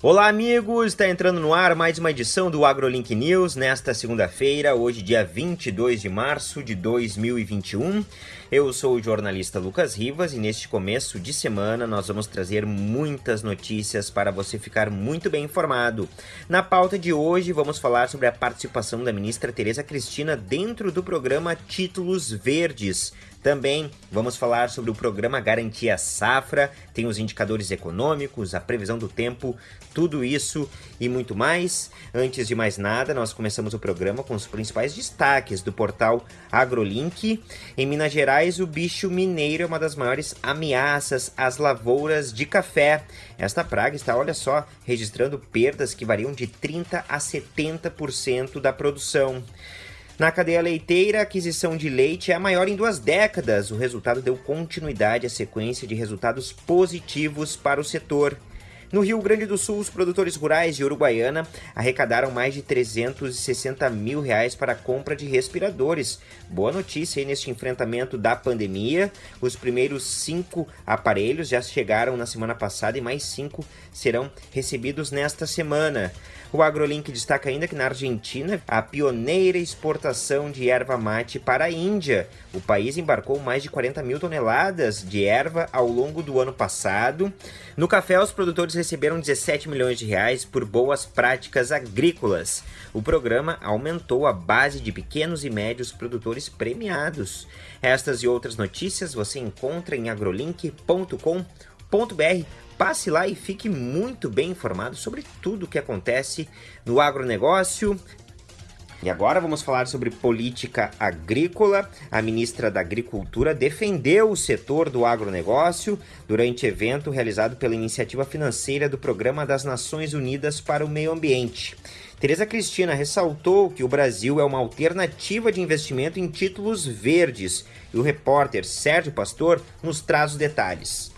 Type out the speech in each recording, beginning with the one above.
Olá, amigos! Está entrando no ar mais uma edição do AgroLink News nesta segunda-feira, hoje, dia 22 de março de 2021. Eu sou o jornalista Lucas Rivas e neste começo de semana nós vamos trazer muitas notícias para você ficar muito bem informado. Na pauta de hoje, vamos falar sobre a participação da ministra Tereza Cristina dentro do programa Títulos Verdes também vamos falar sobre o programa Garantia Safra, tem os indicadores econômicos, a previsão do tempo, tudo isso e muito mais. Antes de mais nada, nós começamos o programa com os principais destaques do portal AgroLink. Em Minas Gerais, o bicho mineiro é uma das maiores ameaças às lavouras de café. Esta praga está, olha só, registrando perdas que variam de 30 a 70% da produção. Na cadeia leiteira, a aquisição de leite é a maior em duas décadas. O resultado deu continuidade à sequência de resultados positivos para o setor. No Rio Grande do Sul, os produtores rurais de Uruguaiana arrecadaram mais de 360 mil reais para a compra de respiradores. Boa notícia aí neste enfrentamento da pandemia. Os primeiros cinco aparelhos já chegaram na semana passada e mais cinco serão recebidos nesta semana. O AgroLink destaca ainda que na Argentina, a pioneira exportação de erva mate para a Índia. O país embarcou mais de 40 mil toneladas de erva ao longo do ano passado. No café, os produtores receberam 17 milhões de reais por boas práticas agrícolas. O programa aumentou a base de pequenos e médios produtores premiados. Estas e outras notícias você encontra em agrolink.com.br Passe lá e fique muito bem informado sobre tudo o que acontece no agronegócio. E agora vamos falar sobre política agrícola. A ministra da Agricultura defendeu o setor do agronegócio durante evento realizado pela iniciativa financeira do Programa das Nações Unidas para o Meio Ambiente. Tereza Cristina ressaltou que o Brasil é uma alternativa de investimento em títulos verdes e o repórter Sérgio Pastor nos traz os detalhes.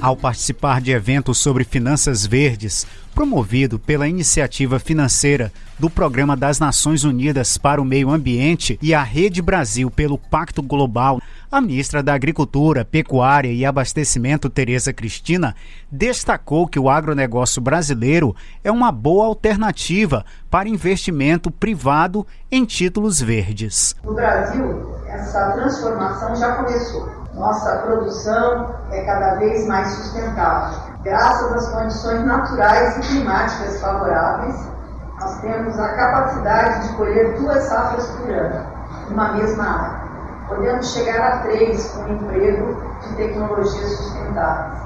Ao participar de eventos sobre finanças verdes, promovido pela iniciativa financeira do Programa das Nações Unidas para o Meio Ambiente e a Rede Brasil pelo Pacto Global, a ministra da Agricultura, Pecuária e Abastecimento, Tereza Cristina, destacou que o agronegócio brasileiro é uma boa alternativa para investimento privado em títulos verdes. No Brasil, essa transformação já começou nossa produção é cada vez mais sustentável. Graças às condições naturais e climáticas favoráveis, nós temos a capacidade de colher duas safras por ano, numa mesma área. Podemos chegar a três com emprego de tecnologias sustentáveis.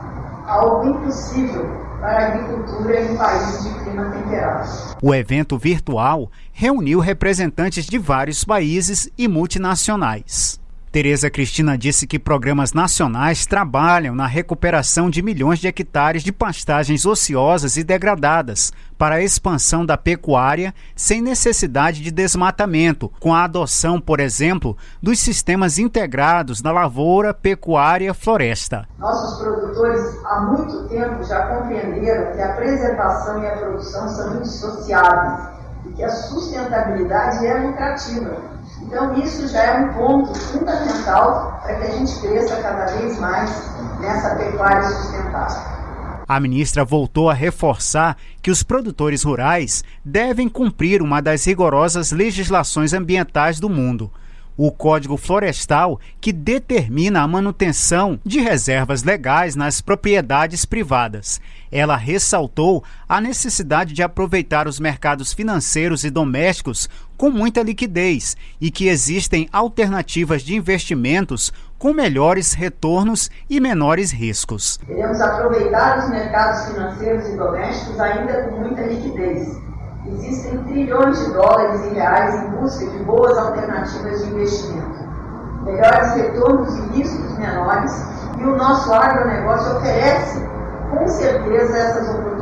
Algo impossível para a agricultura em países de clima temperado. O evento virtual reuniu representantes de vários países e multinacionais. Tereza Cristina disse que programas nacionais trabalham na recuperação de milhões de hectares de pastagens ociosas e degradadas para a expansão da pecuária sem necessidade de desmatamento, com a adoção, por exemplo, dos sistemas integrados da lavoura, pecuária, floresta. Nossos produtores há muito tempo já compreenderam que a preservação e a produção são indissociáveis e que a sustentabilidade é lucrativa então, isso já é um ponto fundamental para que a gente cresça cada vez mais nessa pecuária sustentável. A ministra voltou a reforçar que os produtores rurais devem cumprir uma das rigorosas legislações ambientais do mundo, o Código Florestal, que determina a manutenção de reservas legais nas propriedades privadas. Ela ressaltou a necessidade de aproveitar os mercados financeiros e domésticos com muita liquidez e que existem alternativas de investimentos com melhores retornos e menores riscos. Queremos aproveitar os mercados financeiros e domésticos ainda com muita liquidez Existem trilhões de dólares e reais em busca de boas alternativas de investimento, melhores retornos e riscos menores, e o nosso agronegócio oferece, com certeza, essas oportunidades.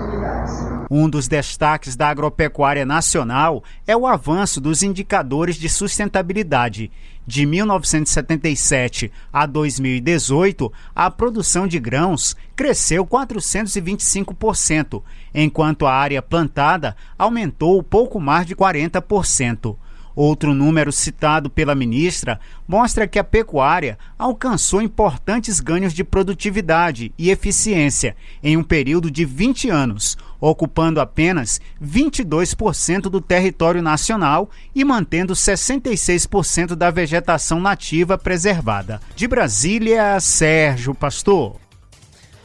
Um dos destaques da agropecuária nacional é o avanço dos indicadores de sustentabilidade de 1977 a 2018, a produção de grãos cresceu 425%, enquanto a área plantada aumentou pouco mais de 40%. Outro número citado pela ministra mostra que a pecuária alcançou importantes ganhos de produtividade e eficiência em um período de 20 anos, ocupando apenas 22% do território nacional e mantendo 66% da vegetação nativa preservada. De Brasília, Sérgio Pastor.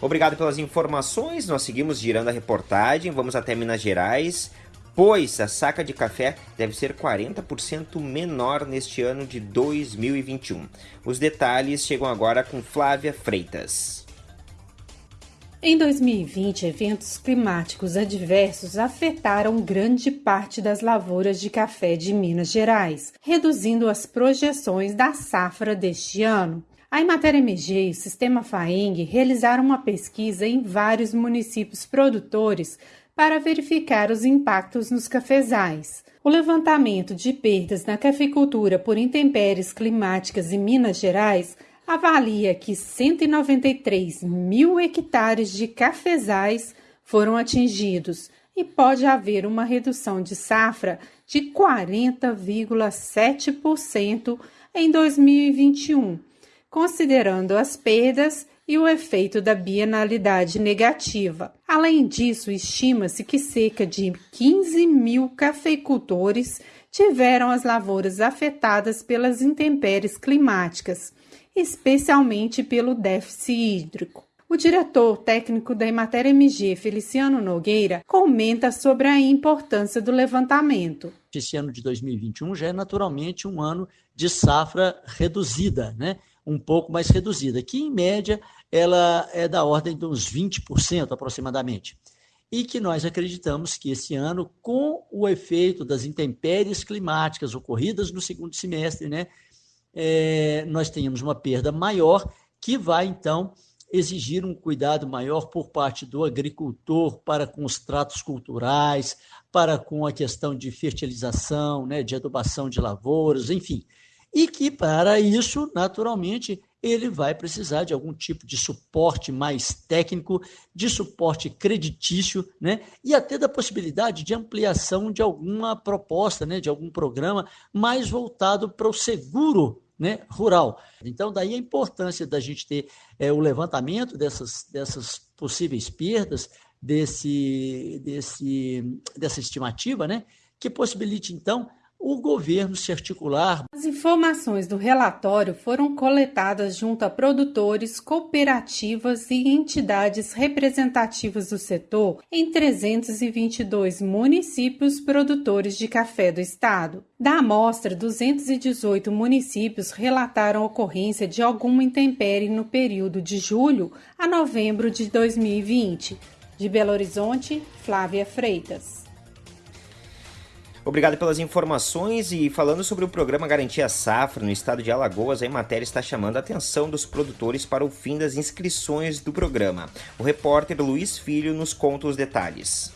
Obrigado pelas informações. Nós seguimos girando a reportagem. Vamos até Minas Gerais, pois a saca de café deve ser 40% menor neste ano de 2021. Os detalhes chegam agora com Flávia Freitas. Em 2020, eventos climáticos adversos afetaram grande parte das lavouras de café de Minas Gerais, reduzindo as projeções da safra deste ano. A Emater MG e o Sistema FAENG realizaram uma pesquisa em vários municípios produtores para verificar os impactos nos cafezais. O levantamento de perdas na cafeicultura por intempéries climáticas em Minas Gerais avalia que 193 mil hectares de cafezais foram atingidos e pode haver uma redução de safra de 40,7% em 2021, considerando as perdas e o efeito da bienalidade negativa. Além disso, estima-se que cerca de 15 mil cafeicultores tiveram as lavouras afetadas pelas intempéries climáticas especialmente pelo déficit hídrico. O diretor técnico da Emater MG, Feliciano Nogueira, comenta sobre a importância do levantamento. Esse ano de 2021 já é naturalmente um ano de safra reduzida, né? um pouco mais reduzida, que em média ela é da ordem de uns 20% aproximadamente. E que nós acreditamos que esse ano, com o efeito das intempéries climáticas ocorridas no segundo semestre, né, é, nós tenhamos uma perda maior, que vai então exigir um cuidado maior por parte do agricultor para com os tratos culturais, para com a questão de fertilização, né, de adubação de lavouras, enfim. E que para isso, naturalmente, ele vai precisar de algum tipo de suporte mais técnico, de suporte creditício, né? E até da possibilidade de ampliação de alguma proposta, né, de algum programa mais voltado para o seguro né, rural. Então, daí a importância da gente ter é, o levantamento dessas, dessas possíveis perdas, desse, desse, dessa estimativa, né, que possibilite, então, o governo se articular. As informações do relatório foram coletadas junto a produtores, cooperativas e entidades representativas do setor em 322 municípios produtores de café do estado. Da amostra, 218 municípios relataram ocorrência de alguma intempérie no período de julho a novembro de 2020. De Belo Horizonte, Flávia Freitas. Obrigado pelas informações e falando sobre o programa Garantia Safra no estado de Alagoas, a matéria está chamando a atenção dos produtores para o fim das inscrições do programa. O repórter Luiz Filho nos conta os detalhes.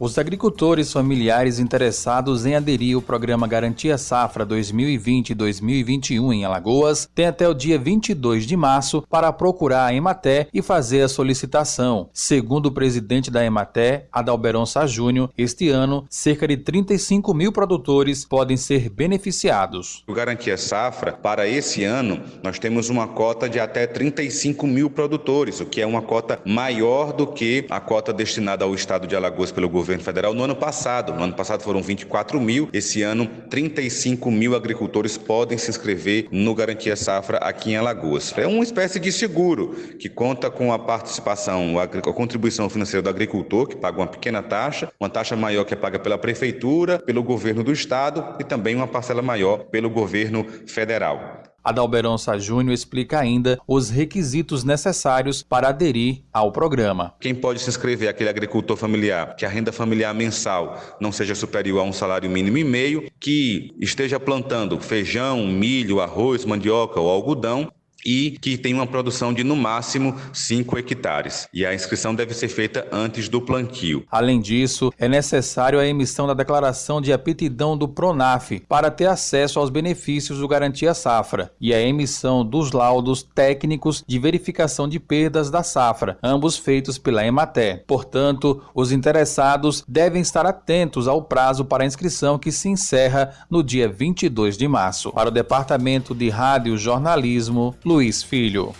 Os agricultores familiares interessados em aderir ao programa Garantia Safra 2020-2021 em Alagoas têm até o dia 22 de março para procurar a Ematé e fazer a solicitação. Segundo o presidente da Ematé, Adalberon Sá Júnior, este ano, cerca de 35 mil produtores podem ser beneficiados. O Garantia Safra, para esse ano, nós temos uma cota de até 35 mil produtores, o que é uma cota maior do que a cota destinada ao estado de Alagoas pelo governo governo federal no ano passado. No ano passado foram 24 mil, esse ano 35 mil agricultores podem se inscrever no Garantia Safra aqui em Alagoas. É uma espécie de seguro que conta com a participação, a contribuição financeira do agricultor, que paga uma pequena taxa, uma taxa maior que é paga pela prefeitura, pelo governo do estado e também uma parcela maior pelo governo federal. Adalberonça Júnior explica ainda os requisitos necessários para aderir ao programa. Quem pode se inscrever é aquele agricultor familiar que a renda familiar mensal não seja superior a um salário mínimo e meio, que esteja plantando feijão, milho, arroz, mandioca ou algodão e que tem uma produção de no máximo 5 hectares. E a inscrição deve ser feita antes do plantio. Além disso, é necessário a emissão da declaração de aptidão do Pronaf para ter acesso aos benefícios do Garantia Safra e a emissão dos laudos técnicos de verificação de perdas da safra, ambos feitos pela Ematé. Portanto, os interessados devem estar atentos ao prazo para inscrição que se encerra no dia 22 de março. Para o Departamento de Rádio Jornalismo, Luiz Filho.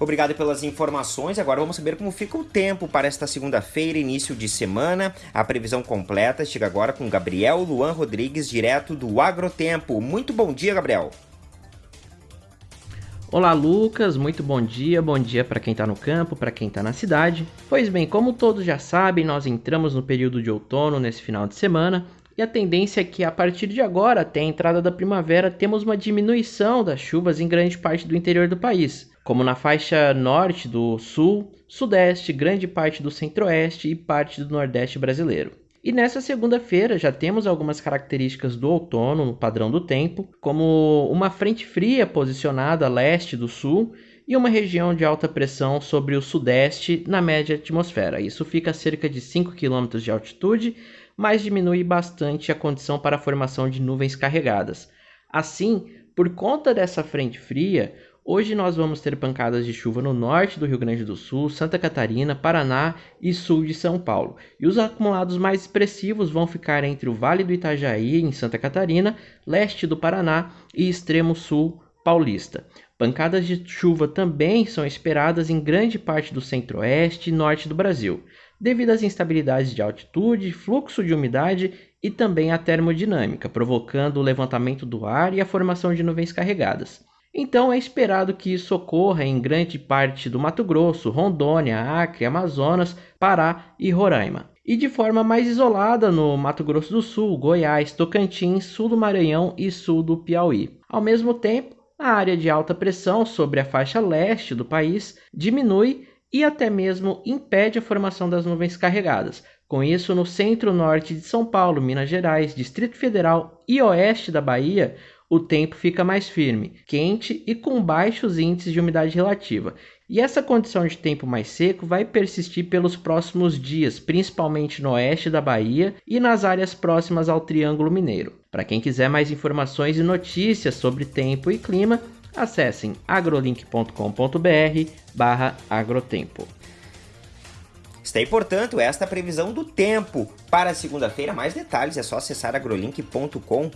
Obrigado pelas informações. Agora vamos saber como fica o tempo para esta segunda-feira, início de semana. A previsão completa chega agora com Gabriel Luan Rodrigues, direto do Agrotempo. Muito bom dia, Gabriel. Olá, Lucas. Muito bom dia. Bom dia para quem está no campo, para quem está na cidade. Pois bem, como todos já sabem, nós entramos no período de outono nesse final de semana e a tendência é que a partir de agora, até a entrada da primavera, temos uma diminuição das chuvas em grande parte do interior do país, como na faixa norte do sul, sudeste, grande parte do centro-oeste e parte do nordeste brasileiro. E nessa segunda-feira já temos algumas características do outono no padrão do tempo, como uma frente fria posicionada a leste do sul e uma região de alta pressão sobre o sudeste na média atmosfera. Isso fica a cerca de 5 km de altitude mas diminui bastante a condição para a formação de nuvens carregadas. Assim, por conta dessa frente fria, hoje nós vamos ter pancadas de chuva no norte do Rio Grande do Sul, Santa Catarina, Paraná e sul de São Paulo. E os acumulados mais expressivos vão ficar entre o Vale do Itajaí, em Santa Catarina, leste do Paraná e extremo sul paulista. Pancadas de chuva também são esperadas em grande parte do centro-oeste e norte do Brasil devido às instabilidades de altitude, fluxo de umidade e também à termodinâmica, provocando o levantamento do ar e a formação de nuvens carregadas. Então é esperado que isso ocorra em grande parte do Mato Grosso, Rondônia, Acre, Amazonas, Pará e Roraima. E de forma mais isolada no Mato Grosso do Sul, Goiás, Tocantins, sul do Maranhão e sul do Piauí. Ao mesmo tempo, a área de alta pressão sobre a faixa leste do país diminui e até mesmo impede a formação das nuvens carregadas. Com isso, no centro-norte de São Paulo, Minas Gerais, Distrito Federal e oeste da Bahia, o tempo fica mais firme, quente e com baixos índices de umidade relativa. E essa condição de tempo mais seco vai persistir pelos próximos dias, principalmente no oeste da Bahia e nas áreas próximas ao Triângulo Mineiro. Para quem quiser mais informações e notícias sobre tempo e clima, acessem agrolink.com.br barra agrotempo. Está aí, portanto, esta previsão do tempo para segunda-feira. Mais detalhes é só acessar agrolink.com.br.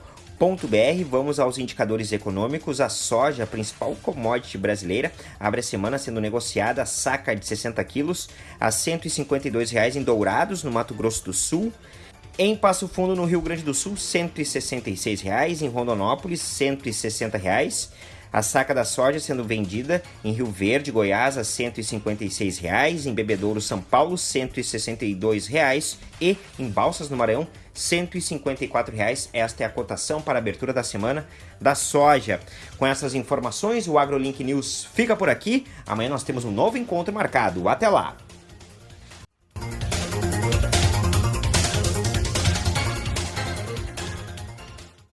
Vamos aos indicadores econômicos. A soja, a principal commodity brasileira, abre a semana sendo negociada a saca de 60 quilos a R$ 152,00 em Dourados, no Mato Grosso do Sul. Em Passo Fundo, no Rio Grande do Sul, R$ 166,00. Em Rondonópolis, R$ 160,00. A saca da soja sendo vendida em Rio Verde, Goiás, a 156 reais, em Bebedouro, São Paulo, 162 reais, e em Balsas, no Maranhão, 154 reais. Esta é a cotação para a abertura da semana da soja. Com essas informações, o AgroLink News fica por aqui. Amanhã nós temos um novo encontro marcado. Até lá!